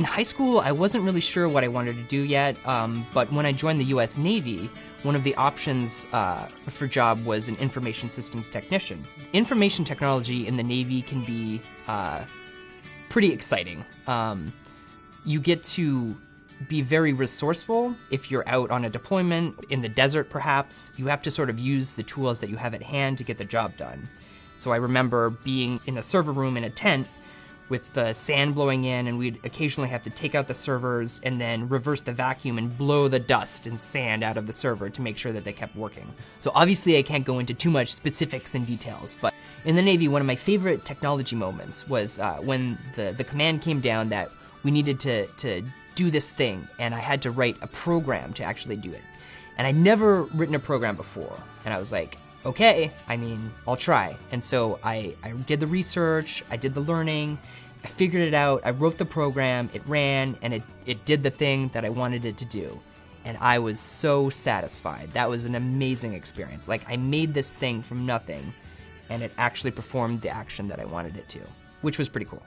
In high school, I wasn't really sure what I wanted to do yet, um, but when I joined the US Navy, one of the options uh, for job was an information systems technician. Information technology in the Navy can be uh, pretty exciting. Um, you get to be very resourceful if you're out on a deployment, in the desert perhaps. You have to sort of use the tools that you have at hand to get the job done. So I remember being in a server room in a tent with the sand blowing in, and we'd occasionally have to take out the servers and then reverse the vacuum and blow the dust and sand out of the server to make sure that they kept working. So obviously, I can't go into too much specifics and details, but in the Navy, one of my favorite technology moments was uh, when the, the command came down that we needed to, to do this thing, and I had to write a program to actually do it. And I'd never written a program before, and I was like, okay, I mean, I'll try. And so I, I did the research, I did the learning, I figured it out, I wrote the program, it ran, and it, it did the thing that I wanted it to do. And I was so satisfied. That was an amazing experience. Like, I made this thing from nothing, and it actually performed the action that I wanted it to, which was pretty cool.